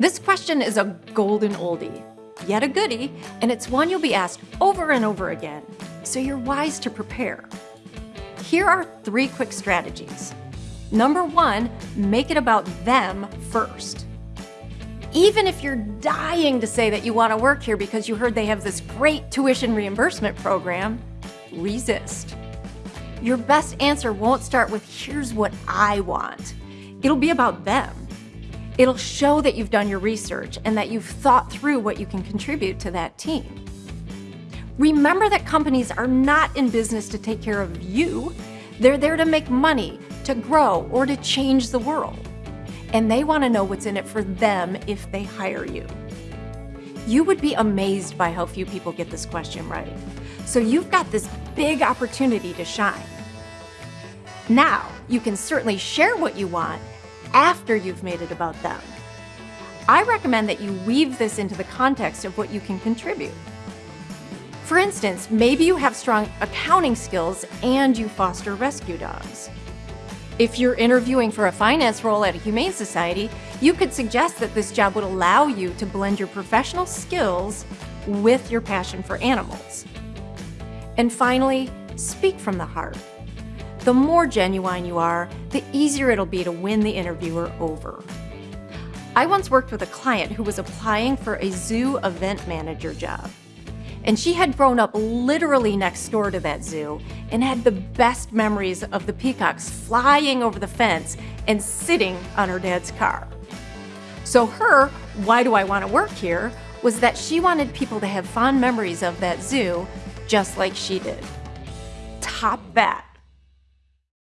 This question is a golden oldie, yet a goodie, and it's one you'll be asked over and over again, so you're wise to prepare. Here are three quick strategies. Number one, make it about them first. Even if you're dying to say that you want to work here because you heard they have this great tuition reimbursement program, resist. Your best answer won't start with, here's what I want. It'll be about them. It'll show that you've done your research and that you've thought through what you can contribute to that team. Remember that companies are not in business to take care of you. They're there to make money, to grow, or to change the world. And they want to know what's in it for them if they hire you. You would be amazed by how few people get this question right. So you've got this big opportunity to shine. Now, you can certainly share what you want after you've made it about them. I recommend that you weave this into the context of what you can contribute. For instance, maybe you have strong accounting skills and you foster rescue dogs. If you're interviewing for a finance role at a humane society, you could suggest that this job would allow you to blend your professional skills with your passion for animals. And finally, speak from the heart. The more genuine you are, the easier it'll be to win the interviewer over. I once worked with a client who was applying for a zoo event manager job. And she had grown up literally next door to that zoo and had the best memories of the peacocks flying over the fence and sitting on her dad's car. So her, why do I want to work here, was that she wanted people to have fond memories of that zoo just like she did. Top that.